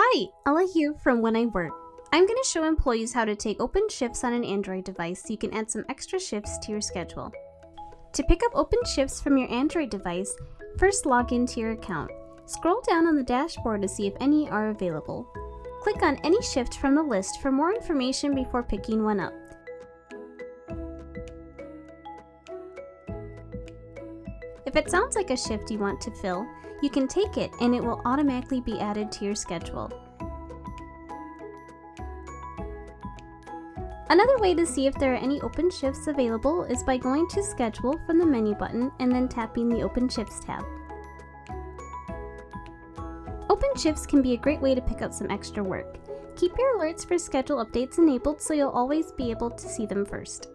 Hi, Ella here from When I Work. I'm going to show employees how to take open shifts on an Android device so you can add some extra shifts to your schedule. To pick up open shifts from your Android device, first log into your account. Scroll down on the dashboard to see if any are available. Click on any shift from the list for more information before picking one up. If it sounds like a shift you want to fill, you can take it and it will automatically be added to your schedule. Another way to see if there are any open shifts available is by going to Schedule from the menu button and then tapping the Open Shifts tab. Open shifts can be a great way to pick up some extra work. Keep your alerts for schedule updates enabled so you'll always be able to see them first.